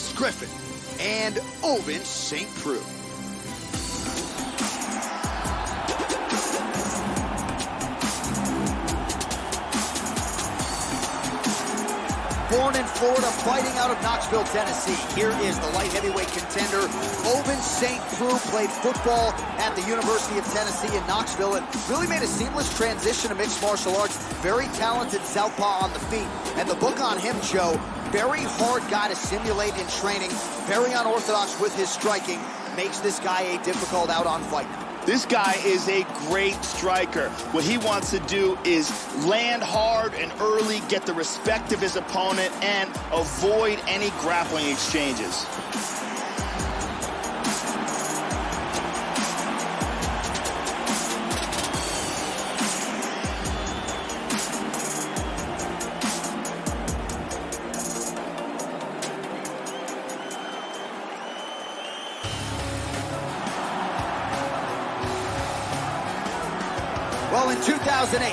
Forrest Griffin and Ovince St. Preux. Born in Florida, fighting out of Knoxville, Tennessee. Here is the light heavyweight contender. Ovince St. Preux played football at the University of Tennessee in Knoxville and really made a seamless transition to mixed martial arts. Very talented southpaw on the feet. And the book on him, Joe, very hard guy to simulate in training, very unorthodox with his striking, makes this guy a difficult out-on fight. This guy is a great striker. What he wants to do is land hard and early, get the respect of his opponent, and avoid any grappling exchanges. 2008,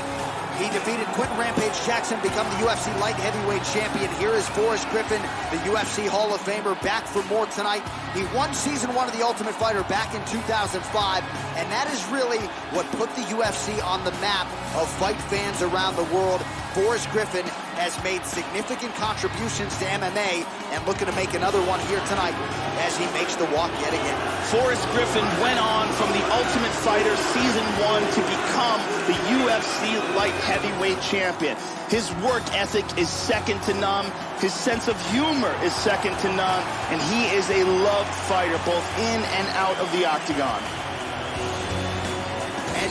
he defeated Quinton Rampage Jackson, become the UFC light heavyweight champion. Here is Forrest Griffin, the UFC Hall of Famer, back for more tonight. He won season one of The Ultimate Fighter back in 2005, and that is really what put the UFC on the map of fight fans around the world. Forrest Griffin has made significant contributions to MMA and looking to make another one here tonight as he makes the walk yet again. Forrest Griffin went on from The Ultimate Fighter Season 1 to become the UFC light heavyweight champion. His work ethic is second to none. His sense of humor is second to none. And he is a loved fighter, both in and out of the octagon.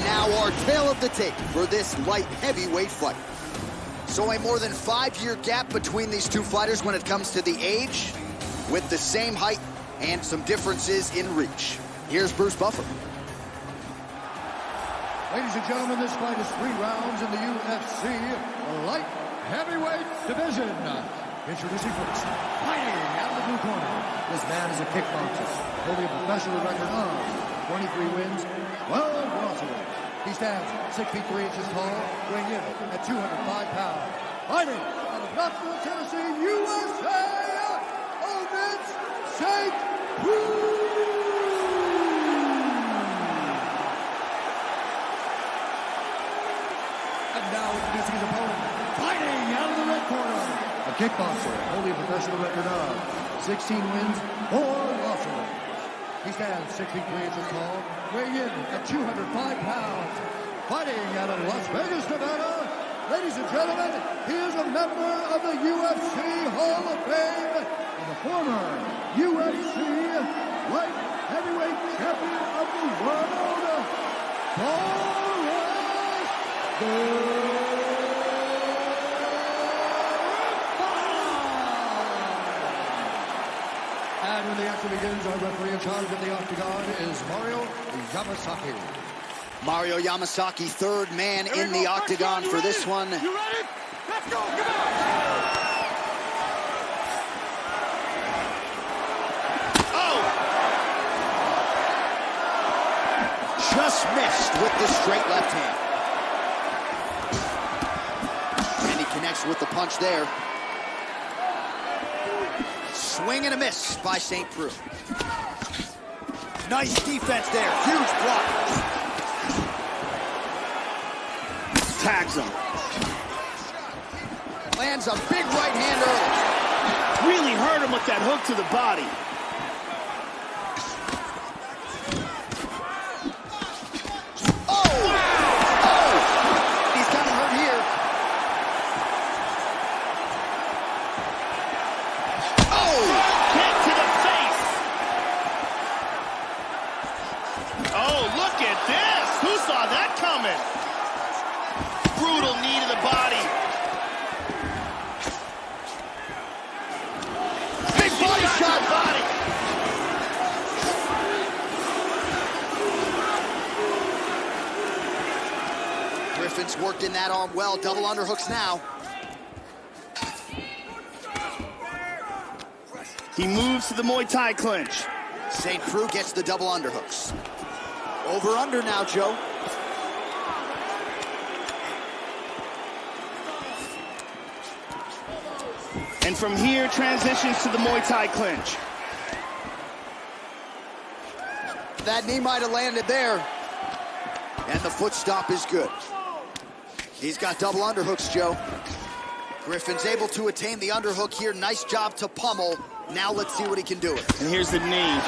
Now our tale of the tape for this light heavyweight fight. So a more than five-year gap between these two fighters when it comes to the age, with the same height and some differences in reach. Here's Bruce Buffer. Ladies and gentlemen, this fight is three rounds in the UFC light heavyweight division. Introducing first, fighting out of the blue corner. This man is a kickboxer, holding a professional record of 23 wins, 12 losses. He stands 6 feet 3 inches tall, weighing in at 205 pounds. Fighting out of Knoxville, Tennessee, USA, Ovince St. And now introducing his opponent, fighting out of the red corner. A kickboxer, holding a professional record of 16 wins, 4 losses. He stands 6 feet 3 inches tall, weighing in at 205 pounds. Fighting out of Las Vegas, Nevada. Ladies and gentlemen, he is a member of the UFC Hall of Fame and the former UFC light heavyweight champion of the world, Forrest And when the action begins, our referee in charge of the octagon is Mario Yamasaki. Mario Yamasaki, third man in the octagon for this one. You ready? Let's go! Come on! Oh. Just missed with the straight left hand. And he connects with the punch there. Swing and a miss by St. Preux. Nice defense there. Huge block. Tags him. Lands a big right hand early. Really hurt him with that hook to the body. Oh! Oh! He's kind of hurt here. Oh! Kick to the face. Oh, look at this. Who saw that coming? Brutal knee to the body. Big body shot. Body. Griffin's worked in that arm well. Double underhooks now. He moves to the Muay Thai clinch. St. Preux gets the double underhooks. Over under now, Joe. And from here, transitions to the Muay Thai clinch. That knee might have landed there. And the foot stop is good. He's got double underhooks, Joe. Griffin's able to attain the underhook here. Nice job to pummel. Now let's see what he can do with. And here's the knee.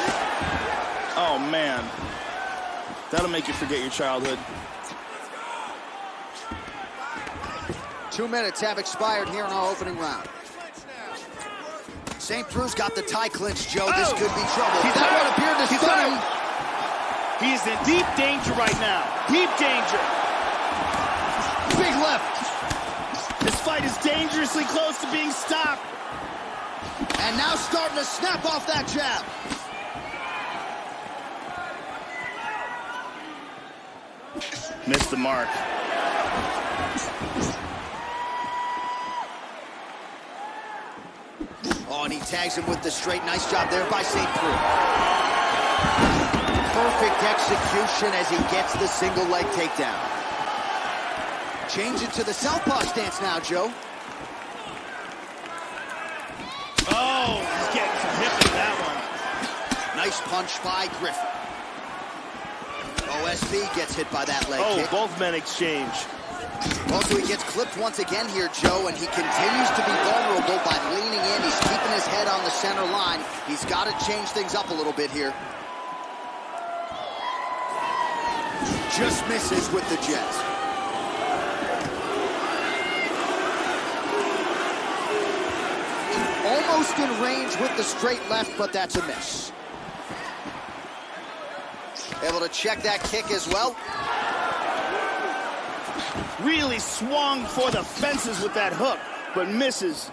Oh, man. That'll make you forget your childhood. Two minutes have expired here in our opening round. St. Preux's got the tie clinch, Joe. This Oh! could be trouble. He's that out. one appeared to He's stun him. He is in deep danger right now. Deep danger. Big left. This fight is dangerously close to being stopped. And now starting to snap off that jab. Missed the mark. Oh, and he tags him with the straight. Nice job there by St. Preux. Perfect execution as he gets the single leg takedown. Change it to the southpaw stance now, Joe. Oh, he's getting some hip in that one. Nice punch by Griffin. OSP gets hit by that leg Oh, kick. both men exchange. Also, he gets clipped once again here, Joe, and he continues to be vulnerable by leaning in. He's keeping his head on the center line. He's got to change things up a little bit here. Just misses with the jets. Almost in range with the straight left, but that's a miss. Able to check that kick as well. Really swung for the fences with that hook, but misses.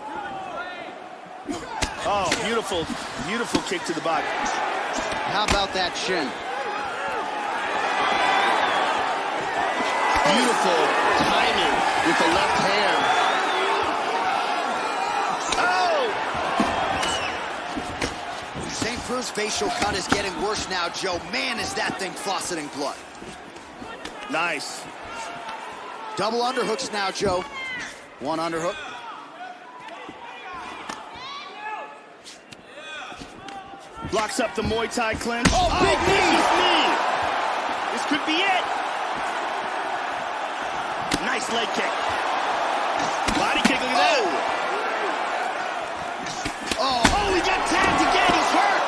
Oh, beautiful, beautiful kick to the body. How about that shin? Beautiful timing with the left hand. Oh! St. Preux's facial cut is getting worse now, Joe. Man, is that thing fauceting blood. Nice. Double underhooks now, Joe. One underhook. Blocks up the Muay Thai clinch. Oh, oh, big knee! knee! This could be it. Nice leg kick. Body kick, look at that. Oh, Oh, he got tagged again. He's hurt.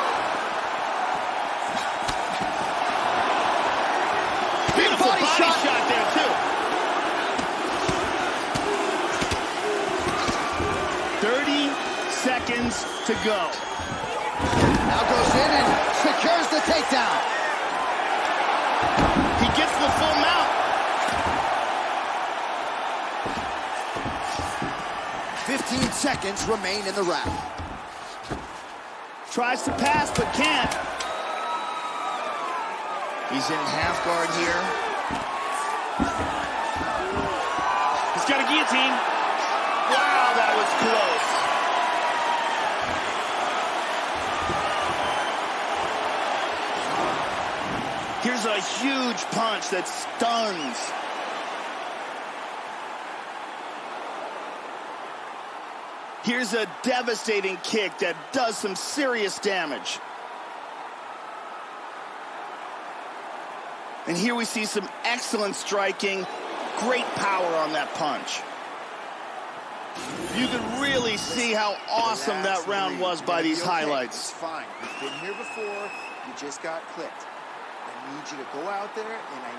Beautiful body body, shot. shot. there, too. 30 seconds to go. now goes in and secures the takedown. He gets the full mount. 15 seconds remain in the round. Tries to pass, but can't. He's in half guard here. He's got a guillotine. Wow, that was close. Here's a huge punch that stuns. Here's a devastating kick that does some serious damage. And here we see some excellent striking, great power on that punch. You can really see how awesome that round was by these highlights. It's fine. You've been here before. You just got clipped. Need you to go out there and I